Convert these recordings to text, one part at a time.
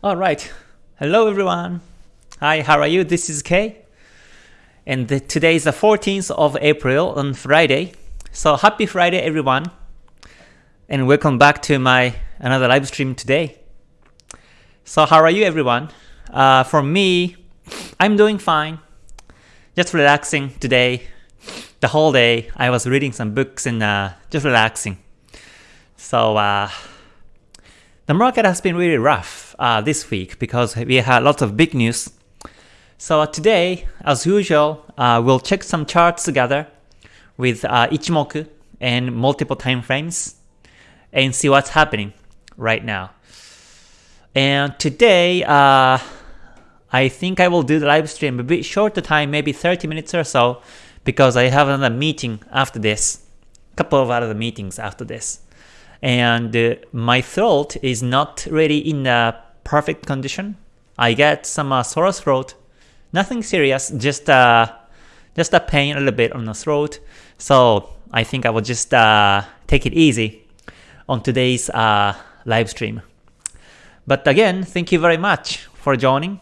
Alright, hello everyone. Hi, how are you? This is Kay. And today is the 14th of April on Friday. So happy Friday everyone. And welcome back to my another live stream today. So how are you everyone? Uh, for me, I'm doing fine. Just relaxing today. The whole day I was reading some books and uh, just relaxing. So uh, the market has been really rough uh, this week because we had lots of big news. So today, as usual, uh, we'll check some charts together with uh, Ichimoku and multiple time frames and see what's happening right now. And today, uh, I think I will do the live stream a bit shorter time, maybe 30 minutes or so, because I have another meeting after this, a couple of other meetings after this and uh, my throat is not really in a perfect condition. I get some uh, sore throat, nothing serious, just uh, just a pain a little bit on the throat. So I think I will just uh, take it easy on today's uh, live stream. But again, thank you very much for joining.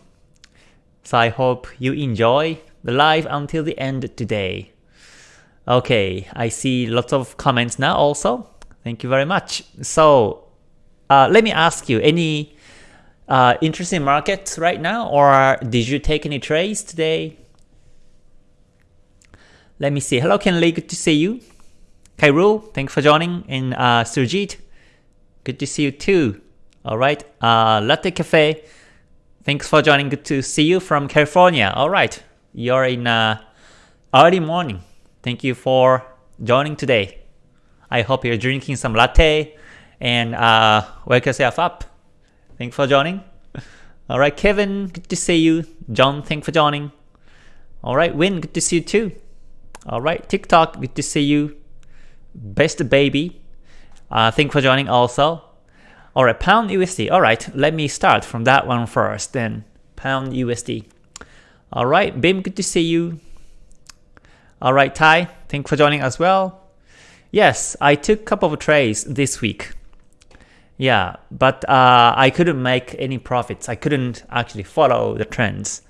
So I hope you enjoy the live until the end today. Okay, I see lots of comments now also. Thank you very much. So uh, let me ask you, any uh, interesting markets right now or did you take any trades today? Let me see. Hello Ken Lee, good to see you. Kairul, thanks for joining. And uh, Surjit, good to see you too. Alright, uh, Latte Cafe, thanks for joining. Good to see you from California. Alright, you're in uh, early morning. Thank you for joining today. I hope you're drinking some latte and uh, wake yourself up. Thanks for joining. Alright, Kevin, good to see you. John, thanks for joining. Alright, Win, good to see you too. Alright, TikTok, good to see you. Best Baby, uh, thanks for joining also. Alright, Pound USD. Alright, let me start from that one first, then Pound USD. Alright, Bim, good to see you. Alright, Ty, thanks for joining as well. Yes, I took a couple of trades this week. Yeah, but uh, I couldn't make any profits. I couldn't actually follow the trends.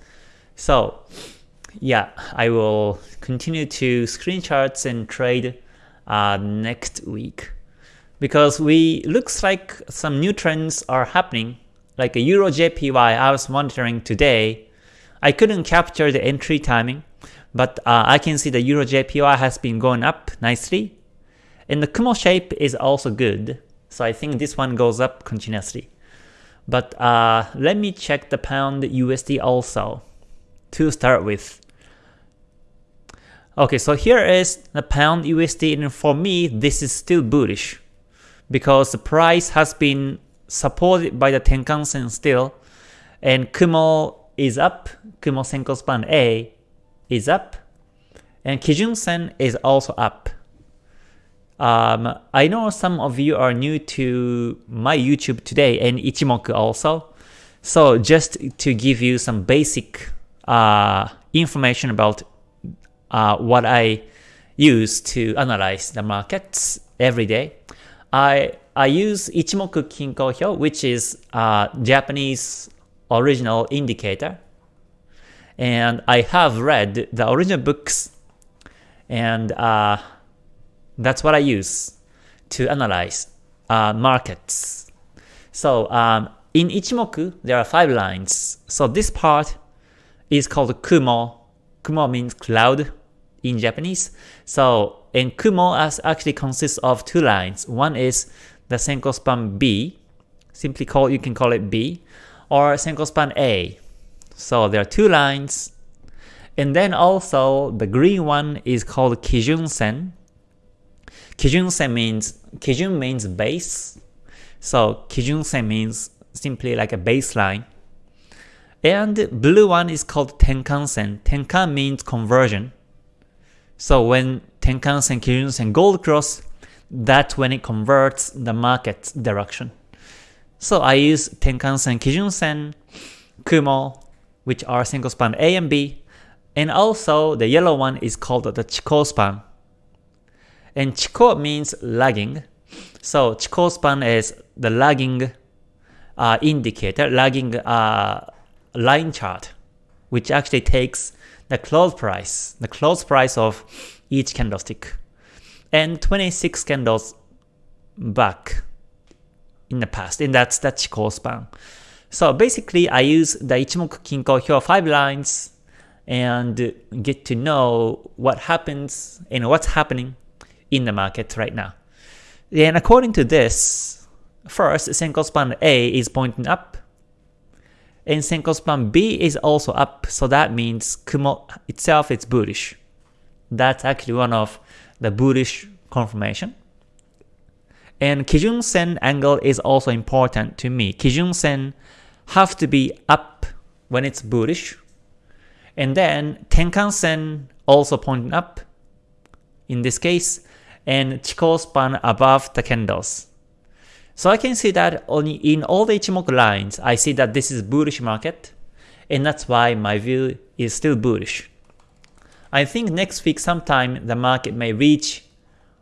So yeah, I will continue to screen charts and trade uh, next week because we looks like some new trends are happening like a Euro JPY I was monitoring today. I couldn't capture the entry timing, but uh, I can see the Euro JPY has been going up nicely and the Kumo shape is also good, so I think this one goes up continuously. But uh, let me check the pound USD also to start with. Okay, so here is the pound USD and for me this is still bullish because the price has been supported by the Tenkan Sen still and Kumo is up, Kumo Senko Span A is up and Kijun Sen is also up. Um, I know some of you are new to my YouTube today and Ichimoku also. So just to give you some basic uh, information about uh, what I use to analyze the markets every day, I I use Ichimoku Kinko Hyo, which is a Japanese original indicator. And I have read the original books and uh, that's what I use to analyze uh, markets. So um, in Ichimoku, there are five lines. So this part is called Kumo. Kumo means cloud in Japanese. So in Kumo as actually consists of two lines. One is the Senko span B, simply call you can call it B, or Senko span A. So there are two lines. And then also the green one is called Kijun Sen. Kijun-sen means, Kijun means base, so Kijun-sen means simply like a baseline. And blue one is called Tenkan-sen. Tenkan means conversion. So when Tenkan-sen, Kijun-sen gold cross, that's when it converts the market direction. So I use Tenkan-sen, Kijun-sen, Kumo, which are Senko span A and B, and also the yellow one is called the Chikou span. And Chikou means lagging. So Chikou span is the lagging uh, indicator, lagging uh, line chart, which actually takes the close price, the close price of each candlestick, and 26 candles back in the past, and that's that Chikou span. So basically, I use the Ichimoku Kinko Hyo 5 lines and get to know what happens and what's happening in the market right now. And according to this, first, Senko span A is pointing up, and Senko span B is also up, so that means Kumo itself is bullish. That's actually one of the bullish confirmation. And Kijun Sen angle is also important to me. Kijun Sen have to be up when it's bullish. And then Tenkan Sen also pointing up in this case, and Chikou span above the candles. So I can see that only in all the Ichimoku lines, I see that this is bullish market, and that's why my view is still bullish. I think next week sometime the market may reach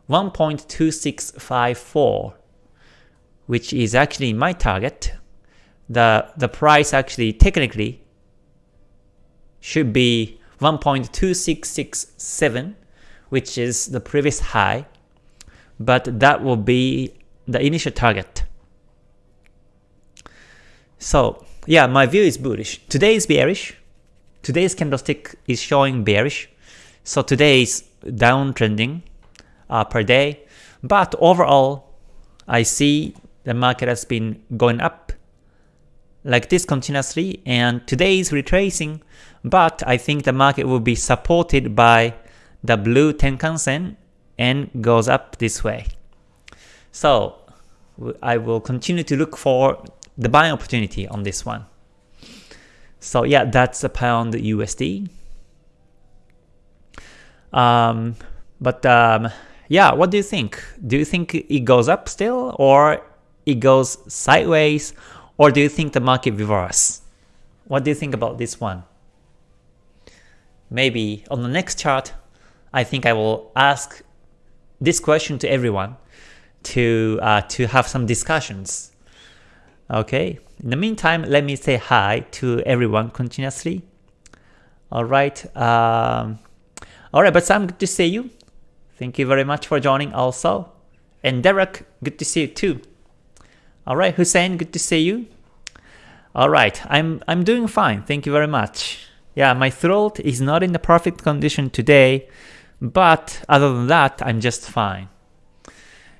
1.2654, which is actually my target. The, the price actually technically should be 1.2667, which is the previous high, but that will be the initial target. So yeah, my view is bullish. Today is bearish. Today's candlestick is showing bearish. So today is downtrending uh, per day. But overall, I see the market has been going up like this continuously and today is retracing but I think the market will be supported by the blue Tenkan Sen and goes up this way. So I will continue to look for the buying opportunity on this one. So yeah, that's a pound USD. Um, but um, yeah, what do you think? Do you think it goes up still or it goes sideways or do you think the market reverses? What do you think about this one? Maybe on the next chart, I think I will ask this question to everyone to uh, to have some discussions. Okay. In the meantime, let me say hi to everyone continuously. All right. Um, all right, but Sam, good to see you. Thank you very much for joining also. And Derek, good to see you too. All right, Hussein, good to see you. All right, I'm I'm doing fine. Thank you very much. Yeah, my throat is not in the perfect condition today, but other than that, I'm just fine.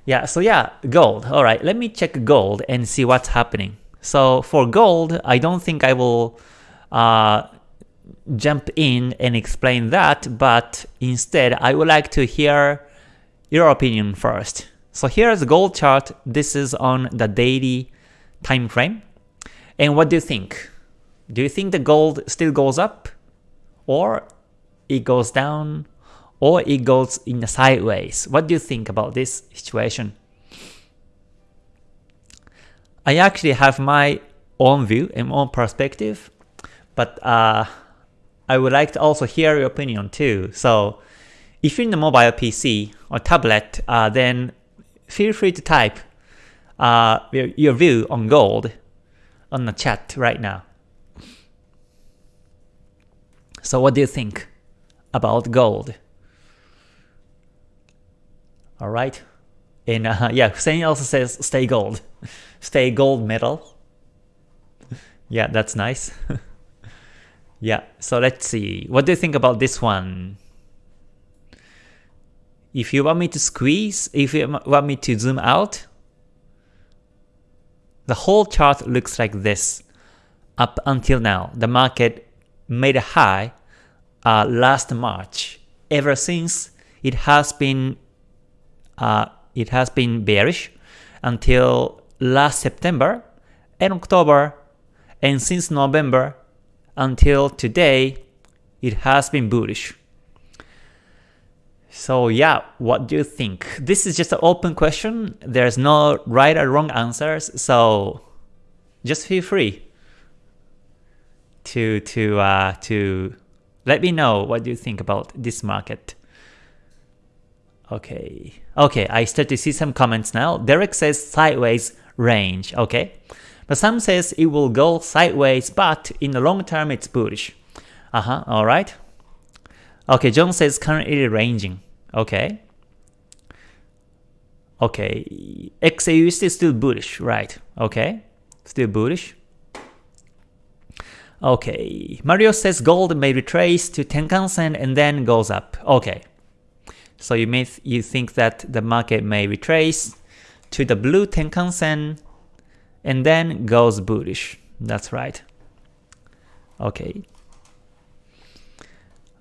Yeah, so yeah, gold. All right, let me check gold and see what's happening. So for gold, I don't think I will uh, jump in and explain that, but instead I would like to hear your opinion first. So here's the gold chart. This is on the daily time frame. And what do you think? Do you think the gold still goes up? Or it goes down? Or it goes in the sideways. What do you think about this situation? I actually have my own view and own perspective, but uh, I would like to also hear your opinion too. So if you're in the mobile PC or tablet, uh, then feel free to type uh, your view on gold on the chat right now. So what do you think about gold? All right. And uh, yeah, Hussein also says stay gold. stay gold medal. yeah, that's nice. yeah, so let's see. What do you think about this one? If you want me to squeeze, if you want me to zoom out, the whole chart looks like this up until now. The market made a high uh, last March. Ever since, it has been uh, it has been bearish until last September and October, and since November until today, it has been bullish. So yeah, what do you think? This is just an open question. There's no right or wrong answers, so just feel free to to uh, to let me know what you think about this market. Okay. Okay, I start to see some comments now. Derek says sideways range. Okay. But some says it will go sideways, but in the long term it's bullish. Uh-huh, alright. Okay, John says currently ranging. Okay. Okay, XAUSD is still bullish, right? Okay, still bullish. Okay, Mario says gold may retrace to Tenkan-sen and then goes up. Okay, so you may th you think that the market may retrace to the blue Tenkan-sen and then goes bullish. That's right. Okay.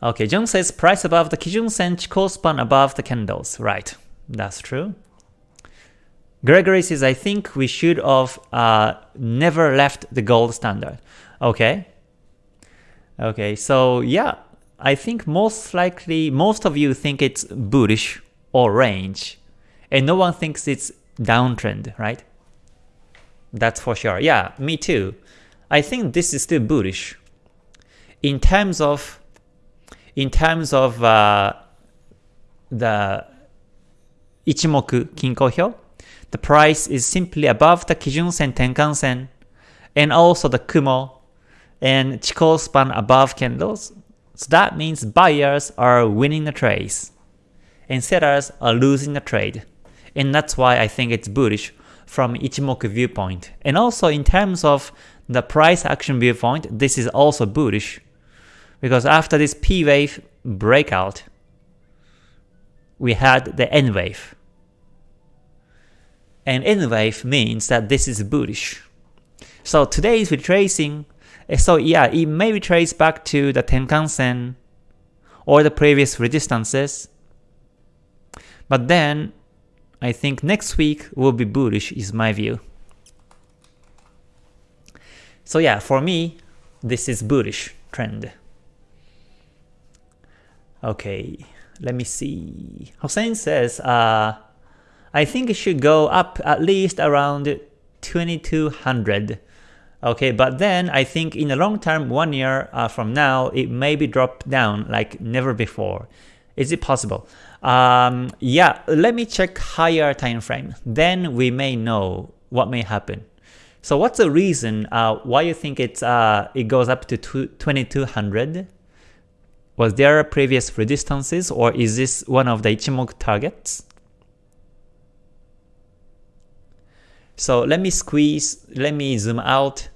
Okay, Jung says price above the Kijun Sen, Chikou span above the candles. Right, that's true. Gregory says, I think we should have uh, never left the gold standard. Okay. Okay, so yeah, I think most likely, most of you think it's bullish or range, and no one thinks it's downtrend, right? That's for sure. Yeah, me too. I think this is still bullish. In terms of, in terms of uh, the Ichimoku Kinko Hyo, the price is simply above the Kijun Sen Tenkan Sen, and also the Kumo and Chikou span above candles. So that means buyers are winning the trades, and sellers are losing the trade. And that's why I think it's bullish from Ichimoku viewpoint. And also in terms of the price action viewpoint, this is also bullish. Because after this P wave breakout, we had the N wave. And N wave means that this is bullish. So today is retracing. So yeah, it may retrace back to the Tenkan-sen or the previous resistances. But then I think next week will be bullish is my view. So yeah, for me, this is bullish trend. Okay, let me see. Hossein says, uh, I think it should go up at least around 2200. Okay, but then I think in the long term, one year uh, from now, it may be dropped down like never before. Is it possible? Um, yeah, let me check higher time frame. Then we may know what may happen. So what's the reason uh, why you think it's uh, it goes up to 2200? Was there previous resistances or is this one of the Ichimoku targets? So let me squeeze, let me zoom out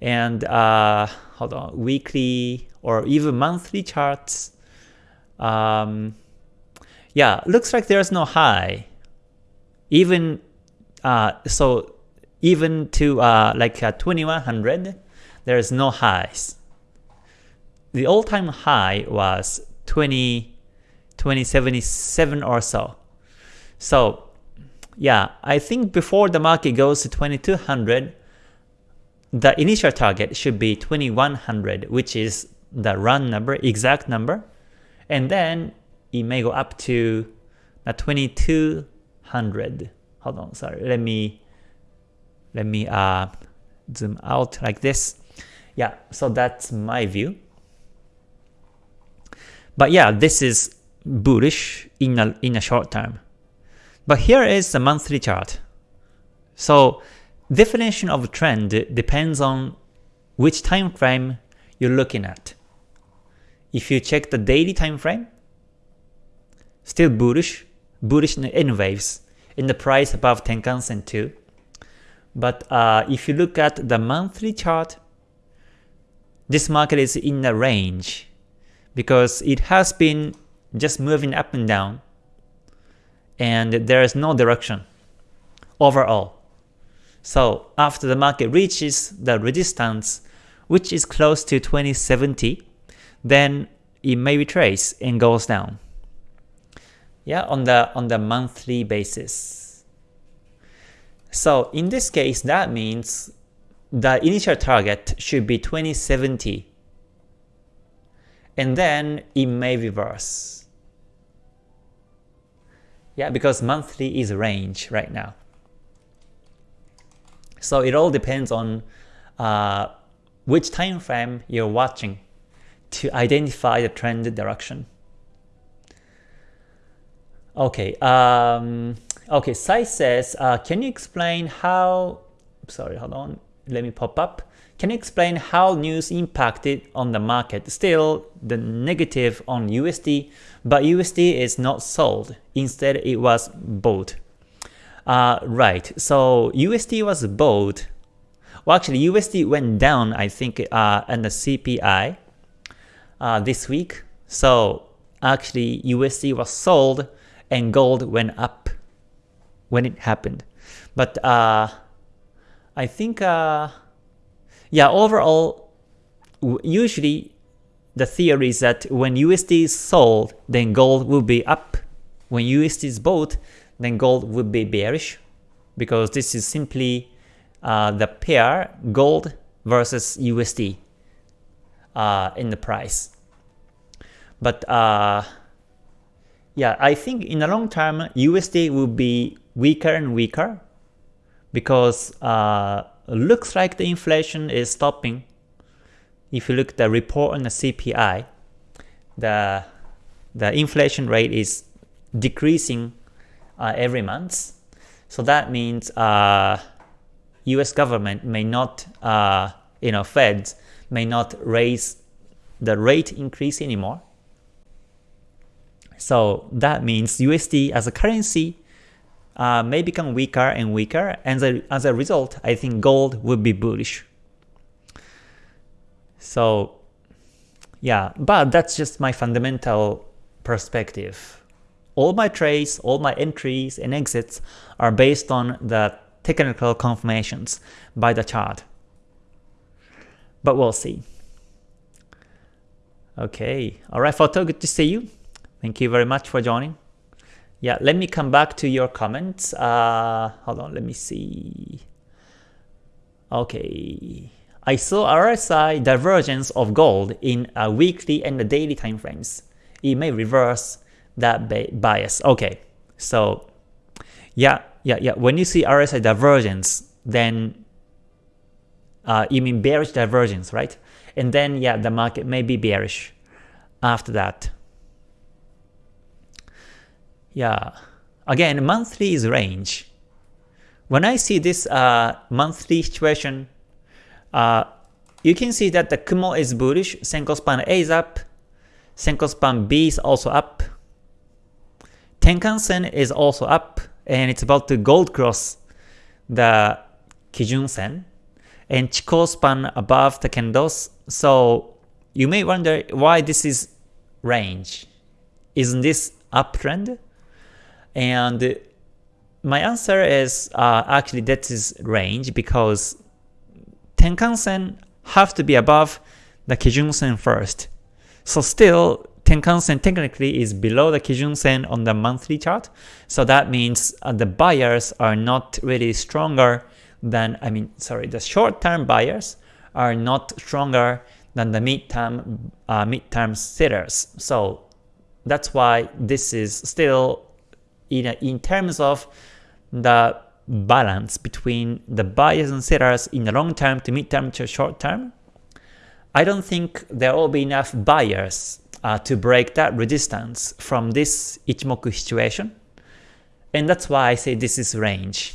and uh, hold on, weekly or even monthly charts. Um, yeah, looks like there's no high. Even uh, so, even to uh, like uh, 2100, there's no highs. The all-time high was 20, 2077 or so. So yeah, I think before the market goes to 2200, the initial target should be 2100, which is the run number, exact number, and then it may go up to the 2200. Hold on, sorry. Let me let me uh, zoom out like this. Yeah, so that's my view. But yeah, this is bullish in a in a short term. But here is the monthly chart. So definition of trend depends on which time frame you're looking at. If you check the daily time frame, Still bullish, bullish in waves, in the price above Tenkan-sen too. But uh, if you look at the monthly chart, this market is in a range because it has been just moving up and down and there is no direction overall. So after the market reaches the resistance which is close to 2070, then it may retrace and goes down yeah, on the on the monthly basis. So in this case, that means the initial target should be 2070, and then it may reverse. Yeah, because monthly is range right now. So it all depends on uh, which time frame you're watching to identify the trend direction. Okay, um, okay. Sai says, uh, can you explain how sorry, hold on, let me pop up. Can you explain how news impacted on the market? Still, the negative on USD, but USD is not sold. Instead, it was bought. Uh, right, so USD was bought. Well, actually, USD went down, I think, uh, and the CPI uh, this week. So actually, USD was sold and gold went up when it happened. But uh, I think uh, yeah, overall, usually the theory is that when USD is sold, then gold will be up. When USD is bought, then gold would be bearish because this is simply uh, the pair gold versus USD uh, in the price. But uh, yeah, I think in the long term, USD will be weaker and weaker because uh, looks like the inflation is stopping. If you look at the report on the CPI, the the inflation rate is decreasing uh, every month. So that means uh, U.S. government may not, uh, you know, Feds may not raise the rate increase anymore. So that means USD as a currency uh, may become weaker and weaker, and the, as a result, I think gold would be bullish. So yeah, but that's just my fundamental perspective. All my trades, all my entries and exits are based on the technical confirmations by the chart. But we'll see. Okay, alright photo, good to see you. Thank you very much for joining. Yeah, let me come back to your comments. Uh, hold on, let me see. Okay. I saw RSI divergence of gold in a weekly and a daily time frames. It may reverse that bias. Okay, so yeah, yeah, yeah. When you see RSI divergence, then uh, you mean bearish divergence, right? And then yeah, the market may be bearish after that. Yeah. Again, monthly is range. When I see this uh, monthly situation, uh, you can see that the Kumo is bullish, Senko span A is up, Senko span B is also up, Tenkan Sen is also up, and it's about to gold cross the Kijun Sen, and Chikou span above the candles. So you may wonder why this is range. Isn't this uptrend? And my answer is uh, actually that is range because Tenkan-sen have to be above the Kijun-sen first. So still Tenkan-sen technically is below the Kijun-sen on the monthly chart. So that means uh, the buyers are not really stronger than, I mean, sorry, the short-term buyers are not stronger than the mid-term uh, mid-term sellers. So that's why this is still in, in terms of the balance between the buyers and sellers in the long term to mid term to short term, I don't think there will be enough buyers uh, to break that resistance from this Ichimoku situation. And that's why I say this is range.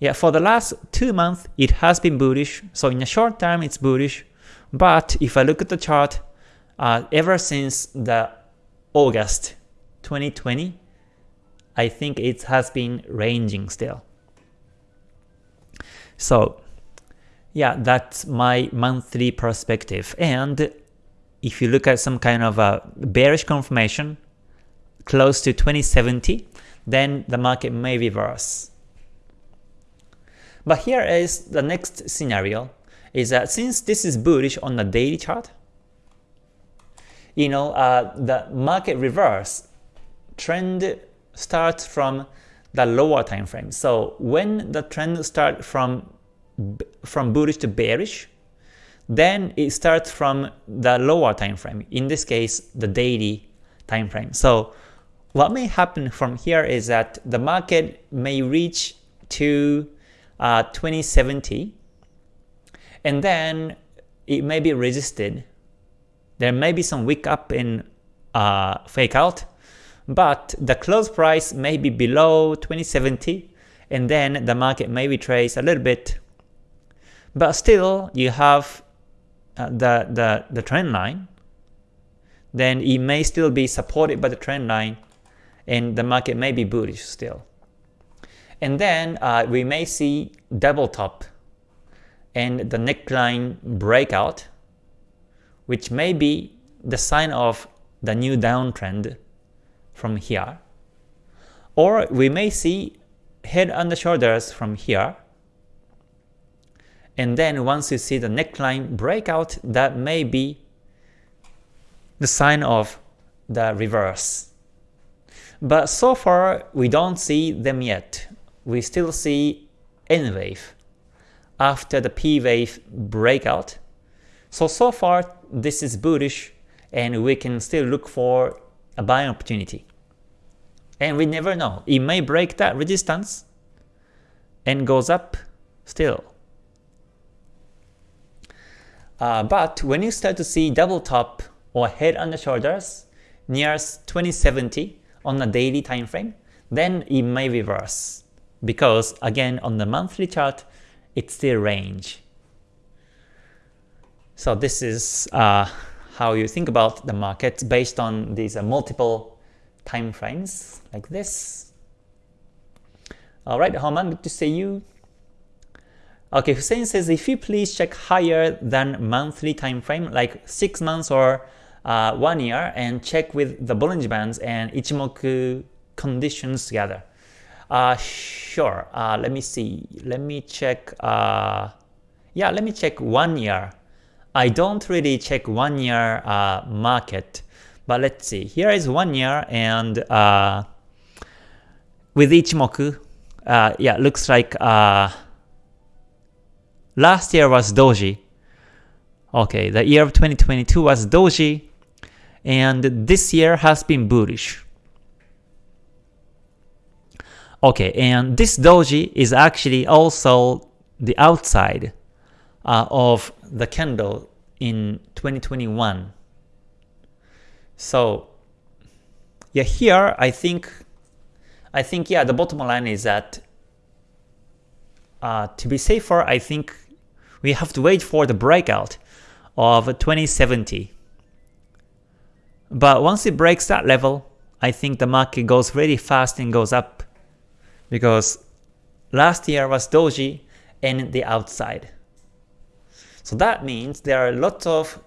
Yeah, for the last two months, it has been bullish. So in the short term, it's bullish. But if I look at the chart, uh, ever since the August 2020, I think it has been ranging still. So yeah, that's my monthly perspective. And if you look at some kind of a bearish confirmation close to 2070, then the market may reverse. But here is the next scenario, is that since this is bullish on the daily chart, you know, uh, the market reverse trend starts from the lower time frame. So when the trend starts from from bullish to bearish, then it starts from the lower time frame. In this case, the daily time frame. So what may happen from here is that the market may reach to uh, 2070 and then it may be resisted. There may be some wick up in uh, fake out but the close price may be below 2070 and then the market may retrace a little bit, but still you have uh, the, the, the trend line, then it may still be supported by the trend line, and the market may be bullish still. And then uh, we may see double top and the neckline breakout, which may be the sign of the new downtrend from here. Or we may see head and shoulders from here. And then once you see the neckline breakout, that may be the sign of the reverse. But so far, we don't see them yet. We still see N wave after the P wave breakout. So, so far, this is bullish and we can still look for a buying opportunity. And we never know. It may break that resistance and goes up still. Uh, but when you start to see double top or head and shoulders near 2070 on a daily time frame, then it may reverse. Because again, on the monthly chart, it's still range. So this is uh, how you think about the market based on these uh, multiple time frames like this. Alright, Homan, good to see you. Okay, Hussein says if you please check higher than monthly time frame like 6 months or uh, 1 year and check with the Bollinger Bands and Ichimoku conditions together. Uh, sure, uh, let me see, let me check, uh, yeah, let me check 1 year. I don't really check 1 year uh, market, but let's see, here is 1 year and uh, with Ichimoku, uh, yeah, looks like uh, last year was Doji. Okay, the year of 2022 was Doji, and this year has been bullish. Okay, and this doji is actually also the outside uh, of the candle in 2021. So yeah, here I think I think yeah, the bottom line is that uh, to be safer, I think we have to wait for the breakout of 2070. But once it breaks that level, I think the market goes really fast and goes up because last year was doji and the outside. So that means there are lots of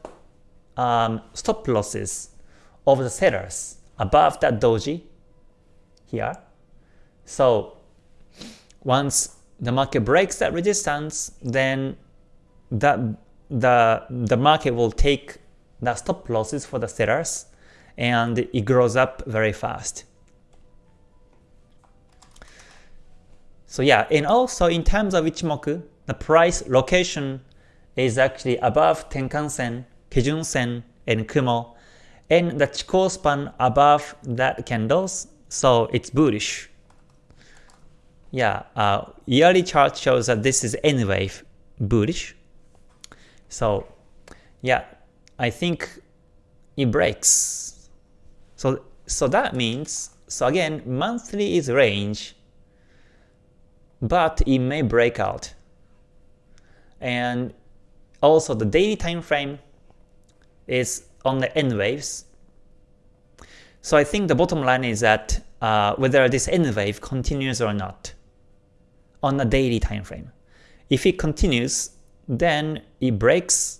um, stop losses of the sellers above that doji here. So once the market breaks that resistance, then that the the market will take the stop losses for the sellers and it grows up very fast. So yeah, and also in terms of Ichimoku, the price location is actually above Tenkan-sen, Kijun-sen, and Kumo, and the Chikou span above that candles, so it's bullish. Yeah, uh, yearly chart shows that this is anyway bullish. So yeah, I think it breaks. So so that means so again monthly is range but it may break out. And also the daily time frame is on the N waves. So I think the bottom line is that uh, whether this N wave continues or not on the daily time frame. If it continues, then it breaks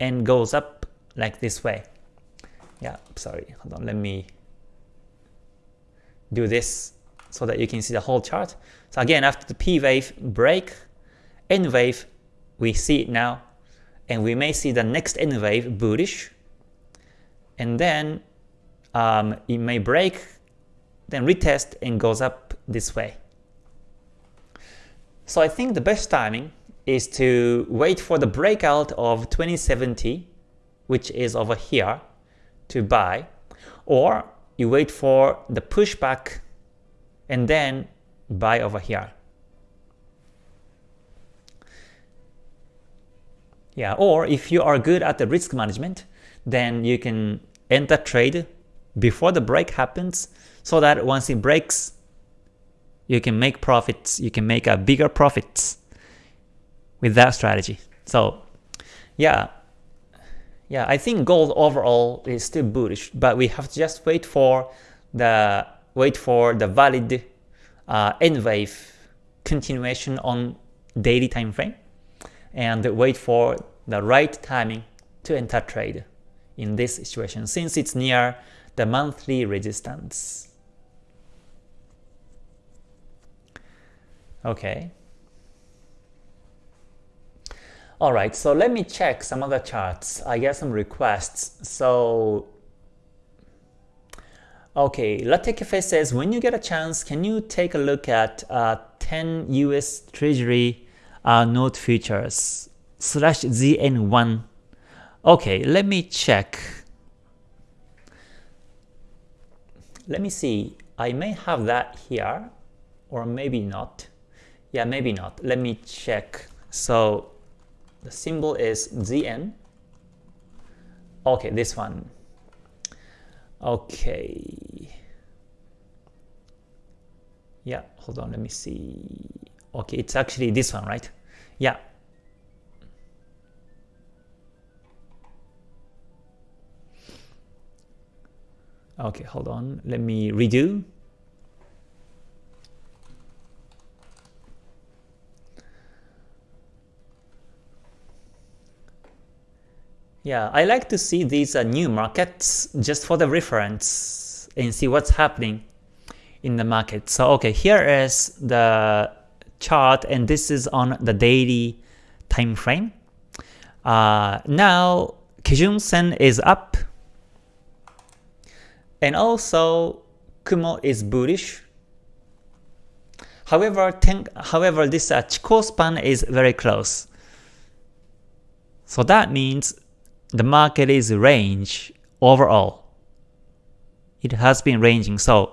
and goes up like this way. Yeah, sorry, hold on, let me do this so that you can see the whole chart. So again, after the P wave break, N wave, we see it now, and we may see the next N wave bullish, and then um, it may break, then retest and goes up this way. So I think the best timing is to wait for the breakout of 2070, which is over here, to buy, or you wait for the pushback and then buy over here. Yeah, or if you are good at the risk management, then you can enter trade before the break happens so that once it breaks You can make profits, you can make a bigger profits with that strategy. So yeah, yeah, I think gold overall is still bullish, but we have to just wait for the wait for the valid uh, N wave continuation on daily time frame and wait for the right timing to enter trade in this situation since it's near the monthly resistance. Okay. Alright, so let me check some other charts. I get some requests. So, okay, Latte says, when you get a chance, can you take a look at uh, 10 US Treasury uh, note futures slash ZN1? Okay, let me check. Let me see. I may have that here, or maybe not. Yeah, maybe not. Let me check. So the symbol is ZN. Okay, this one. Okay. Yeah, hold on, let me see. Okay, it's actually this one, right? Yeah. Okay, hold on, let me redo. Yeah, I like to see these uh, new markets just for the reference and see what's happening in the market. So okay, here is the chart and this is on the daily time frame. Uh, now Kijun Sen is up and also Kumo is bullish. However, ten, however this uh, span is very close. So that means the market is range overall. It has been ranging. So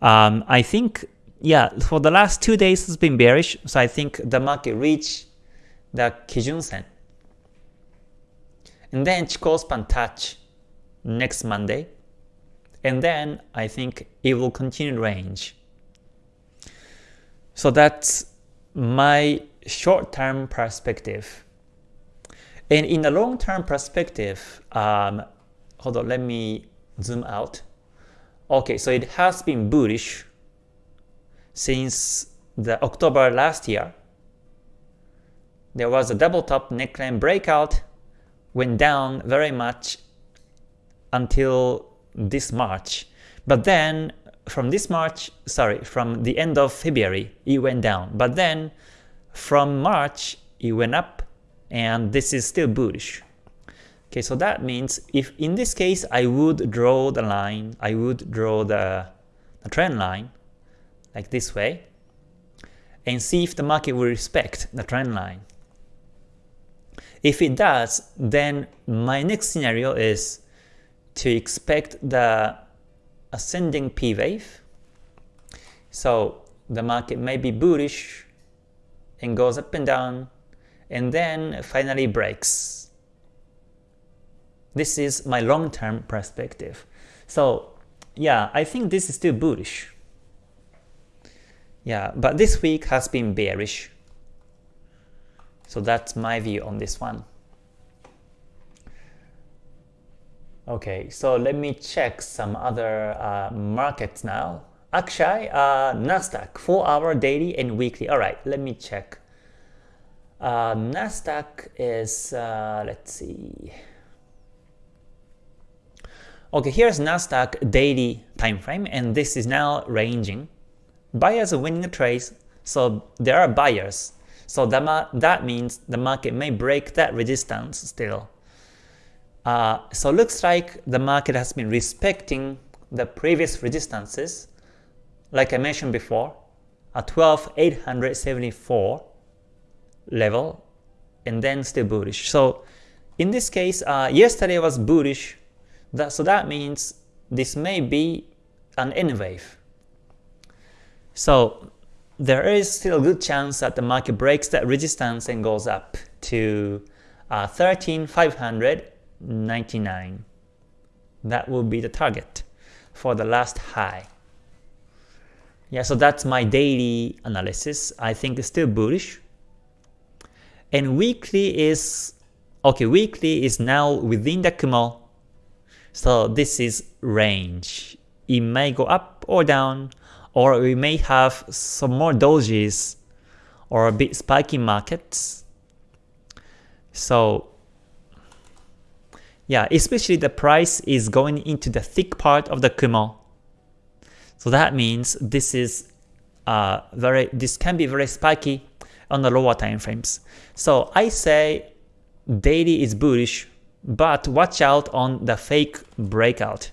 um, I think, yeah, for the last two days it's been bearish. So I think the market reached the Kijun Sen. And then Chikou span touch next Monday. And then I think it will continue range. So that's my short-term perspective. And in the long-term perspective, um, hold on, let me zoom out. Okay, so it has been bullish since the October last year. There was a double top neckline breakout, went down very much until this March. But then from this March, sorry, from the end of February, it went down. But then from March, it went up and this is still bullish. Okay, so that means if in this case I would draw the line, I would draw the, the trend line like this way and see if the market will respect the trend line. If it does, then my next scenario is to expect the ascending P wave. So the market may be bullish and goes up and down and then finally breaks. This is my long-term perspective. So yeah, I think this is still bullish. Yeah, but this week has been bearish. So that's my view on this one. Okay, so let me check some other uh, markets now. Akshay, uh, Nasdaq, 4 hour daily and weekly. Alright, let me check. Uh, Nasdaq is, uh, let's see. Okay, here's Nasdaq daily time frame, and this is now ranging. Buyers are winning the trades, so there are buyers. So that, that means the market may break that resistance still. Uh, so looks like the market has been respecting the previous resistances, like I mentioned before, at 12,874 level and then still bullish. So in this case, uh, yesterday was bullish, that, so that means this may be an N wave. So there is still a good chance that the market breaks that resistance and goes up to uh, 13,599. That will be the target for the last high. Yeah, so that's my daily analysis. I think it's still bullish. And weekly is, okay, weekly is now within the Kumo. So this is range. It may go up or down, or we may have some more dojis or a bit spiky markets. So yeah, especially the price is going into the thick part of the Kumo. So that means this is uh, very this can be very spiky on the lower time frames. So I say daily is bullish, but watch out on the fake breakout.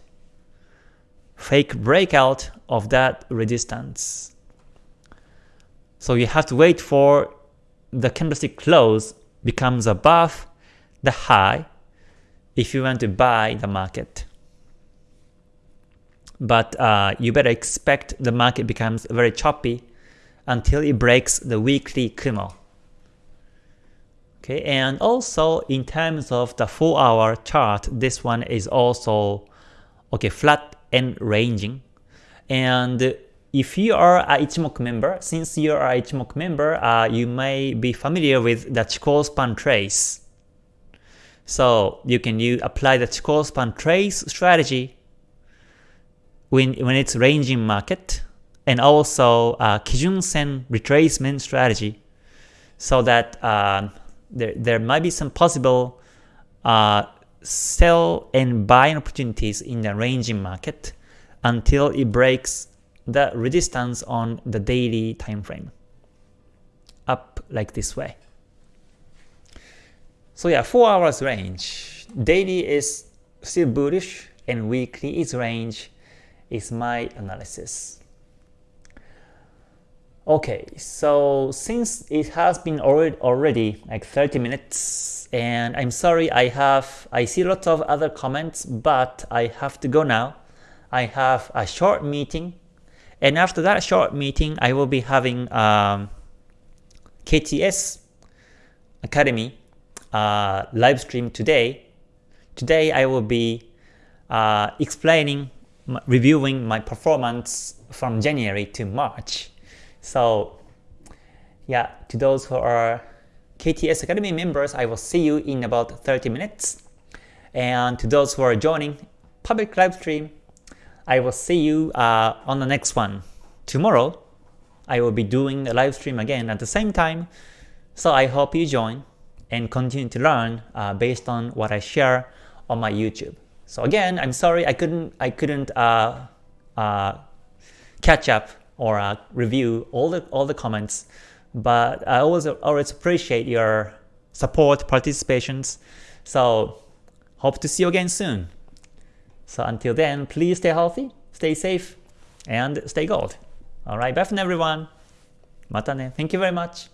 Fake breakout of that resistance. So you have to wait for the candlestick close becomes above the high if you want to buy the market. But uh, you better expect the market becomes very choppy until it breaks the weekly Kumo. Okay, and also in terms of the 4 hour chart, this one is also okay flat and ranging. And if you are a Ichimoku member, since you are a Ichimoku member, uh, you may be familiar with the Chikou span trace. So you can you apply the Chikou span trace strategy when, when it's ranging market and also uh, Kijun Sen retracement strategy so that uh, there, there might be some possible uh, sell and buy opportunities in the ranging market until it breaks the resistance on the daily time frame up like this way. So yeah, 4 hours range. Daily is still bullish and weekly is range is my analysis. Okay, so since it has been already, already like 30 minutes and I'm sorry I have I see lots of other comments but I have to go now. I have a short meeting and after that short meeting, I will be having um, KTS Academy uh, live stream today. Today I will be uh, explaining, reviewing my performance from January to March. So yeah, to those who are KTS Academy members, I will see you in about 30 minutes. And to those who are joining public live stream, I will see you uh, on the next one. Tomorrow, I will be doing a live stream again at the same time, so I hope you join and continue to learn uh, based on what I share on my YouTube. So again, I'm sorry I couldn't I couldn't uh, uh catch up or uh, review all the all the comments, but I always always appreciate your support, participations. So hope to see you again soon. So until then, please stay healthy, stay safe, and stay gold. Alright, bye for everyone. Mata ne. Thank you very much.